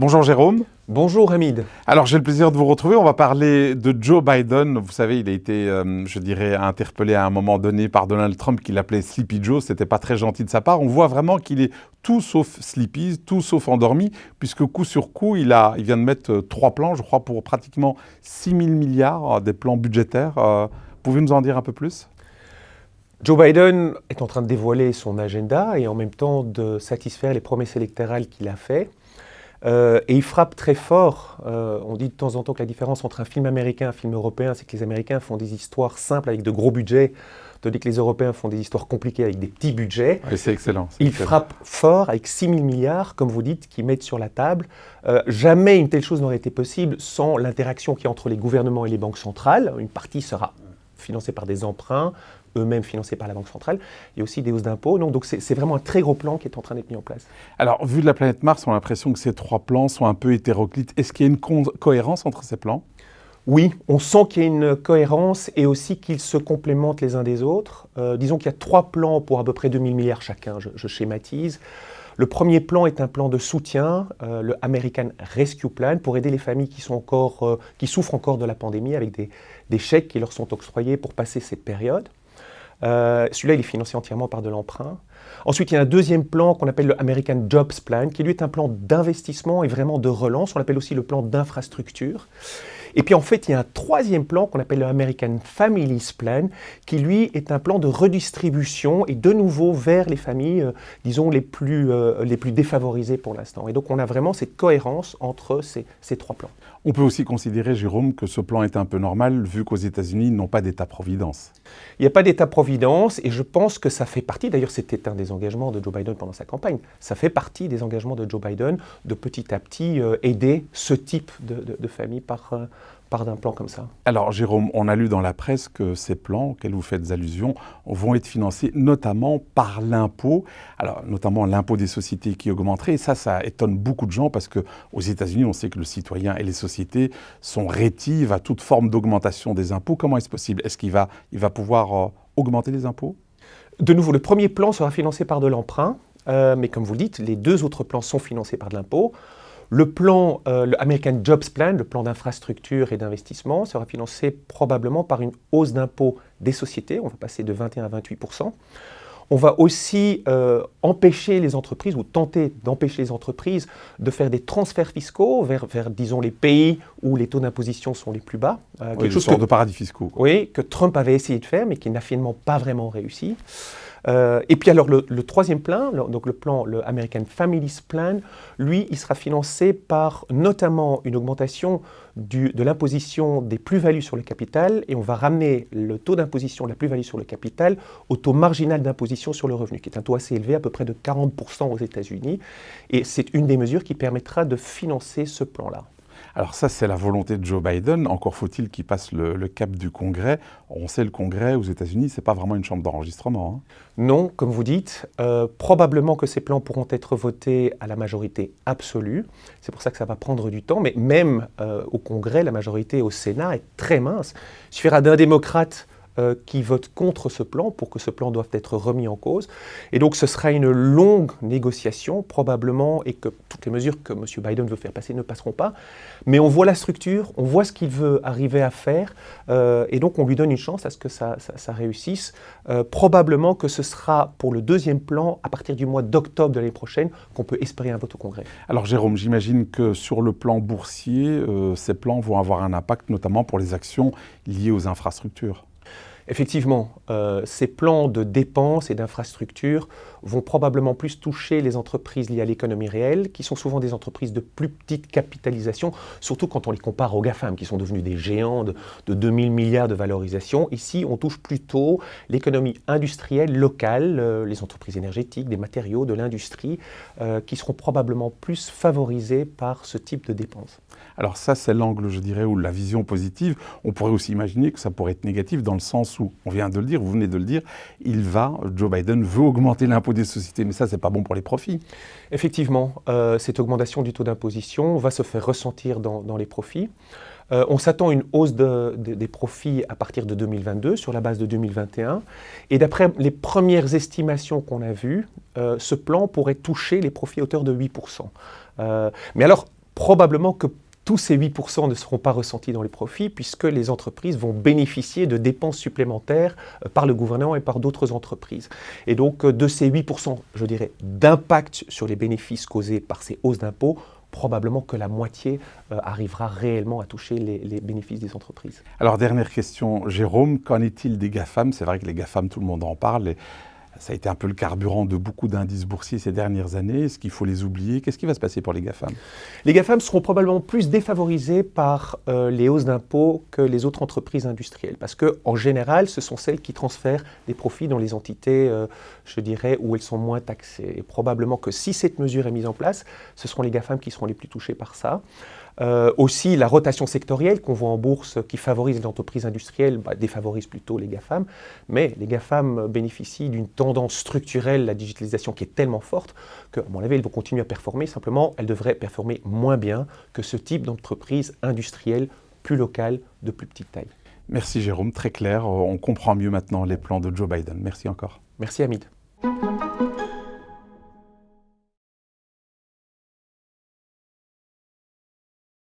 Bonjour Jérôme. Bonjour Hamid. Alors j'ai le plaisir de vous retrouver. On va parler de Joe Biden. Vous savez, il a été, euh, je dirais, interpellé à un moment donné par Donald Trump qui l'appelait Sleepy Joe. C'était pas très gentil de sa part. On voit vraiment qu'il est tout sauf sleepy, tout sauf endormi, puisque coup sur coup, il, a, il vient de mettre euh, trois plans, je crois, pour pratiquement 6 000 milliards, euh, des plans budgétaires. Pouvez-vous nous en dire un peu plus? Joe Biden est en train de dévoiler son agenda et en même temps de satisfaire les promesses électorales qu'il a faites. Euh, et il frappe très fort. Euh, on dit de temps en temps que la différence entre un film américain et un film européen, c'est que les Américains font des histoires simples avec de gros budgets, tandis que les Européens font des histoires compliquées avec des petits budgets. c'est excellent. Il frappe fort avec 6 000 milliards, comme vous dites, qui mettent sur la table. Euh, jamais une telle chose n'aurait été possible sans l'interaction qui est entre les gouvernements et les banques centrales. Une partie sera financée par des emprunts, eux-mêmes financés par la Banque centrale. Il y a aussi des hausses d'impôts. Donc c'est vraiment un très gros plan qui est en train d'être mis en place. Alors, vu de la planète Mars, on a l'impression que ces trois plans sont un peu hétéroclites. Est-ce qu'il y a une cohérence entre ces plans? Oui, on sent qu'il y a une cohérence et aussi qu'ils se complémentent les uns des autres. Euh, disons qu'il y a trois plans pour à peu près 2000 milliards chacun, je, schématise. Le premier plan est un plan de soutien, euh, le American Rescue Plan, pour aider les familles qui, euh, souffrent encore de la pandémie avec des, des chèques qui leur sont octroyés pour passer cette période. Euh, celui-là, il est financé entièrement par de l'emprunt. Ensuite, il y a un deuxième plan qu'on appelle le American Jobs Plan, qui lui est un plan d'investissement et vraiment de relance. On l'appelle aussi le plan d'infrastructure. Et puis en fait, il y a un troisième plan qu'on appelle le American Families Plan, qui lui est un plan de redistribution et de nouveau vers les familles, euh, disons, les plus, euh, les plus défavorisées pour l'instant. Et donc on a vraiment cette cohérence entre ces, ces trois plans. On peut aussi considérer, Jérôme, que ce plan est un peu normal, vu qu'aux États-Unis, ils n'ont pas d'État-providence. Il n'y a pas d'État-providence, et je pense que ça fait partie, d'ailleurs c'était un des engagements de Joe Biden pendant sa campagne, ça fait partie des engagements de Joe Biden de petit à petit euh, aider ce type de, de famille par, part d'un plan comme ça Alors Jérôme, on a lu dans la presse que ces plans auxquels vous faites allusion vont être financés notamment par l'impôt, alors notamment l'impôt des sociétés qui augmenterait. Et ça, ça étonne beaucoup de gens parce qu'aux États-Unis, on sait que le citoyen et les sociétés sont rétives à toute forme d'augmentation des impôts. Comment est-ce possible? Est-ce qu'il va, il va pouvoir euh, augmenter les impôts? De nouveau, le premier plan sera financé par de l'emprunt, euh, mais comme vous le dites, les deux autres plans sont financés par de l'impôt. Le plan, euh, le American Jobs Plan, le plan d'infrastructure et d'investissement, sera financé probablement par une hausse d'impôts des sociétés. On va passer de 21 à 28% on va aussi euh, empêcher les entreprises, ou tenter d'empêcher les entreprises de faire des transferts fiscaux vers, disons, les pays où les taux d'imposition sont les plus bas. Euh, oui, quelque chose de paradis fiscaux. Oui, que Trump avait essayé de faire, mais qui n'a finalement pas vraiment réussi. Euh, et puis alors le, troisième plan, donc le plan, le American Families Plan, lui, il sera financé par notamment une augmentation de l'imposition des plus-values sur le capital et on va ramener le taux d'imposition de la plus-value sur le capital au taux marginal d'imposition sur le revenu, qui est un taux assez élevé, à peu près de 40% aux États-Unis. Et c'est une des mesures qui permettra de financer ce plan-là. Alors ça, c'est la volonté de Joe Biden. Encore faut-il qu'il passe le, cap du Congrès. On sait le Congrès aux États-Unis, ce n'est pas vraiment une chambre d'enregistrement. Hein. Non, comme vous dites, euh, probablement que ces plans pourront être votés à la majorité absolue. C'est pour ça que ça va prendre du temps. Mais même euh, au Congrès, la majorité au Sénat est très mince. Il suffira d'un démocrate euh, qui votent contre ce plan pour que ce plan doive être remis en cause. Et donc ce sera une longue négociation probablement et que toutes les mesures que M. Biden veut faire passer ne passeront pas. Mais on voit la structure, on voit ce qu'il veut arriver à faire euh, et donc on lui donne une chance à ce que ça, réussisse. Euh, probablement que ce sera pour le deuxième plan à partir du mois d'octobre de l'année prochaine qu'on peut espérer un vote au Congrès. Alors Jérôme, j'imagine que sur le plan boursier, ces plans vont avoir un impact notamment pour les actions liées aux infrastructures. Effectivement, euh, ces plans de dépenses et d'infrastructures vont probablement plus toucher les entreprises liées à l'économie réelle, qui sont souvent des entreprises de plus petite capitalisation, surtout quand on les compare aux GAFAM, qui sont devenus des géants de, 2000 milliards de valorisation. Ici, on touche plutôt l'économie industrielle locale, euh, les entreprises énergétiques, des matériaux, de l'industrie, euh, qui seront probablement plus favorisées par ce type de dépenses. Alors ça, c'est l'angle, je dirais, ou la vision positive. On pourrait aussi imaginer que ça pourrait être négatif dans le sens où, on vient de le dire, vous venez de le dire, il va, Joe Biden veut augmenter l'impôt des sociétés, mais ça, c'est pas bon pour les profits. Effectivement, euh, cette augmentation du taux d'imposition va se faire ressentir dans, les profits. Euh, on s'attend à une hausse des profits à partir de 2022 sur la base de 2021. Et d'après les premières estimations qu'on a vues, euh, ce plan pourrait toucher les profits à hauteur de 8%. mais alors, probablement que tous ces 8% ne seront pas ressentis dans les profits puisque les entreprises vont bénéficier de dépenses supplémentaires euh, par le gouvernement et par d'autres entreprises. Et donc euh, de ces 8%, je dirais, d'impact sur les bénéfices causés par ces hausses d'impôts, probablement que la moitié euh, arrivera réellement à toucher les, bénéfices des entreprises. Alors dernière question, Jérôme, qu'en est-il des GAFAM? C'est vrai que les GAFAM, tout le monde en parle. Ça a été un peu le carburant de beaucoup d'indices boursiers ces dernières années. Est-ce qu'il faut les oublier? Qu'est-ce qui va se passer pour les GAFAM? Les GAFAM seront probablement plus défavorisés par euh, les hausses d'impôts que les autres entreprises industrielles. Parce qu'en général, ce sont celles qui transfèrent des profits dans les entités, euh, je dirais, où elles sont moins taxées. Et probablement que si cette mesure est mise en place, ce seront les GAFAM qui seront les plus touchés par ça. Euh, aussi, la rotation sectorielle qu'on voit en bourse qui favorise les entreprises industrielles bah, défavorise plutôt les GAFAM. Mais les GAFAM bénéficient d'une tendance structurelle, la digitalisation qui est tellement forte qu'à mon avis, elles vont continuer à performer. Simplement, elles devraient performer moins bien que ce type d'entreprise industrielle plus locale, de plus petite taille. Merci Jérôme, très clair. On comprend mieux maintenant les plans de Joe Biden. Merci encore. Merci Hamid.